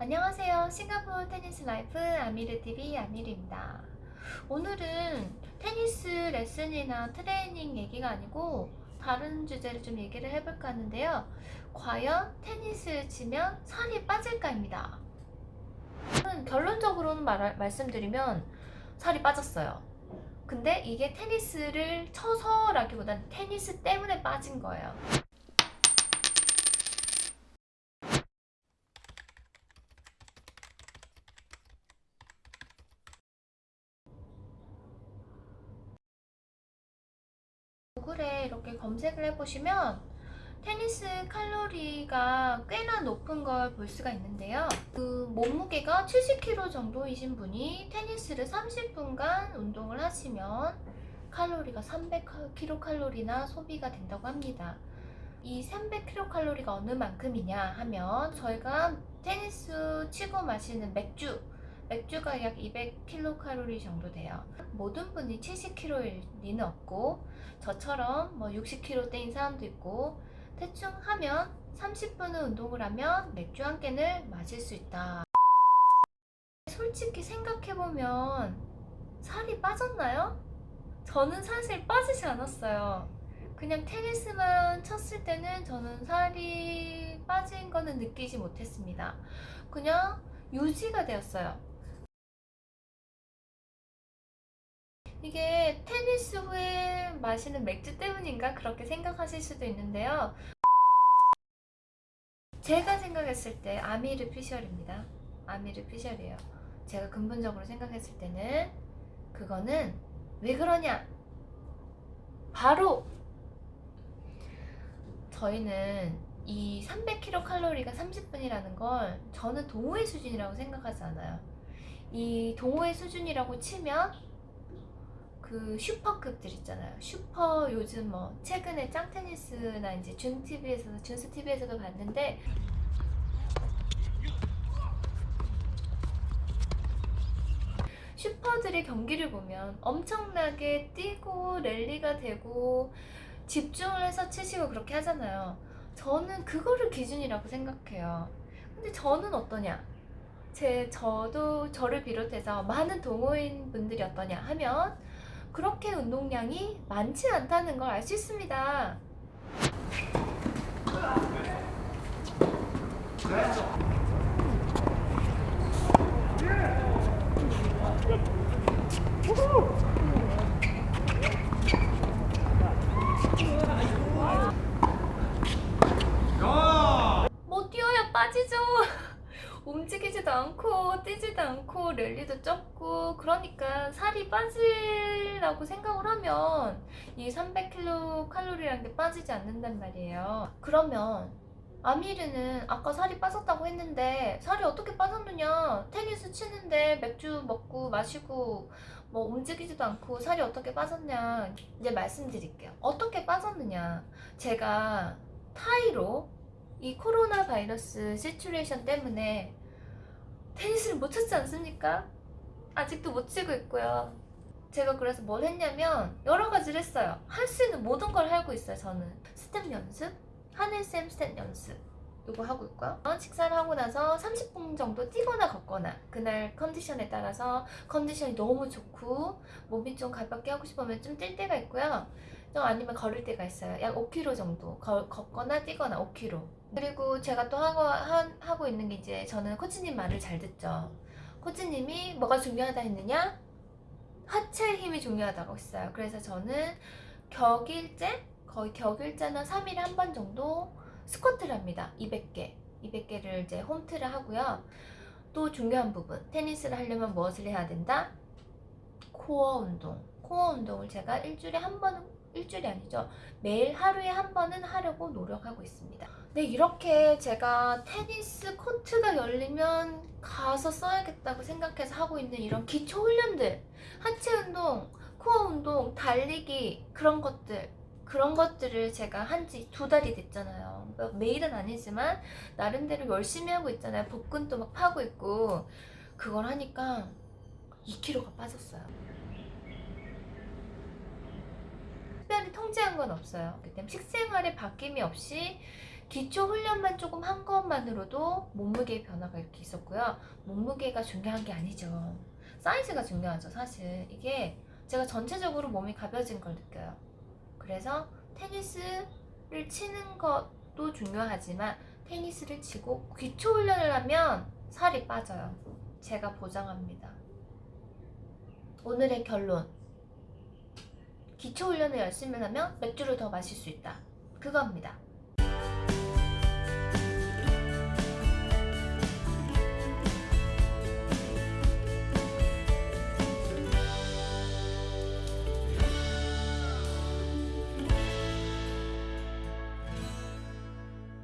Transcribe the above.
안녕하세요. 싱가포르 테니스 라이프 아미르TV 아미르입니다. 오늘은 테니스 레슨이나 트레이닝 얘기가 아니고 다른 주제를 좀 얘기를 해볼까 하는데요. 과연 테니스를 치면 살이 빠질까입니다. 결론적으로는 말, 말씀드리면 살이 빠졌어요. 근데 이게 테니스를 쳐서라기보다는 테니스 때문에 빠진 거예요. 구글에 이렇게 검색을 해보시면 테니스 칼로리가 꽤나 높은 걸 볼 수가 있는데요. 그 몸무게가 70kg 정도이신 분이 테니스를 30분간 운동을 하시면 칼로리가 300kcal나 소비가 된다고 합니다. 이 300kcal가 어느 만큼이냐 하면 저희가 테니스 치고 마시는 맥주 맥주가 약 200kcal 정도 돼요. 모든 분이 70kg일 리는 없고 저처럼 뭐 60kg대인 사람도 있고 대충 하면 30분을 운동을 하면 맥주 한 캔을 마실 수 있다. 솔직히 생각해보면 살이 빠졌나요? 저는 사실 빠지지 않았어요. 그냥 테니스만 쳤을 때는 저는 살이 빠진 거는 느끼지 못했습니다. 그냥 유지가 되었어요. 이게 테니스 후에 마시는 맥주 때문인가 그렇게 생각하실 수도 있는데요. 제가 생각했을 때 아미르 피셜입니다. 아미르 피셜이에요. 제가 근본적으로 생각했을 때는 그거는 왜 그러냐? 바로 저희는 이 300kcal가 30분이라는 걸 저는 동호회 수준이라고 생각하지 않아요. 이 동호회 수준이라고 치면 그 슈퍼급들 있잖아요. 슈퍼 요즘 뭐 최근에 짱테니스나 이제 준TV에서도 준스TV에서도 봤는데 슈퍼들의 경기를 보면 엄청나게 뛰고 랠리가 되고 집중을 해서 치시고 그렇게 하잖아요. 저는 그거를 기준이라고 생각해요. 근데 저는 어떠냐? 제 저도 저를 비롯해서 많은 동호인 분들이 어떠냐 하면 그렇게 운동량이 많지 않다는 걸 알 수 있습니다. 뭐 뛰어야 빠지죠. 움직이지도 않고 않고 랠리도 적고 그러니까 살이 빠지라고 생각을 하면 이 300kcal라는 게 빠지지 않는단 말이에요. 그러면 아미르는 아까 살이 빠졌다고 했는데 살이 어떻게 빠졌느냐? 테니스 치는데 맥주 먹고 마시고 뭐 움직이지도 않고 살이 어떻게 빠졌냐? 이제 말씀드릴게요. 어떻게 빠졌느냐? 제가 타의로 이 코로나 바이러스 situation 때문에 테니스를 못 쳤지 않습니까? 아직도 못 치고 있고요. 제가 그래서 뭘 했냐면 여러 가지를 했어요. 할 수 있는 모든 걸 하고 있어요, 저는. 스텝 연습, 하늘쌤 스텝 연습 이거 하고 있고요. 식사를 하고 나서 30분 정도 뛰거나 걷거나 그날 컨디션에 따라서 컨디션이 너무 좋고 몸이 좀 가볍게 하고 싶으면 좀 뛸 때가 있고요. 좀 아니면 걸을 때가 있어요. 약 5km 정도 걸, 걷거나 뛰거나 5km. 그리고 제가 또 하고, 하, 하고 있는 게 이제 저는 코치님 말을 잘 듣죠. 코치님이 뭐가 중요하다 했느냐? 하체 힘이 중요하다고 했어요. 그래서 저는 격일제? 거의 격일제는 3일에 한 번 정도 스쿼트를 합니다. 200개. 200개를 이제 홈트를 하고요. 또 중요한 부분. 테니스를 하려면 무엇을 해야 된다? 코어 운동. 코어 운동을 제가 일주일에 한 번, 일주일이 아니죠. 매일 하루에 한 번은 하려고 노력하고 있습니다. 네, 이렇게 제가 테니스 코트가 열리면 가서 써야겠다고 생각해서 하고 있는 이런 기초 훈련들, 하체 운동, 코어 운동, 달리기 그런 것들 그런 것들을 제가 한 지 두 달이 됐잖아요. 매일은 아니지만 나름대로 열심히 하고 있잖아요. 복근도 막 파고 있고 그걸 하니까 2kg가 빠졌어요. 특별히 통제한 건 없어요. 그때 식생활에 바뀜이 없이 기초 훈련만 조금 한 것만으로도 몸무게 변화가 이렇게 있었고요. 몸무게가 중요한 게 아니죠. 사이즈가 중요하죠, 사실. 이게 제가 전체적으로 몸이 가벼워진 걸 느껴요. 그래서 테니스를 치는 것도 중요하지만 테니스를 치고 기초 훈련을 하면 살이 빠져요. 제가 보장합니다. 오늘의 결론. 기초 훈련을 열심히 하면 맥주를 더 마실 수 있다. 그겁니다.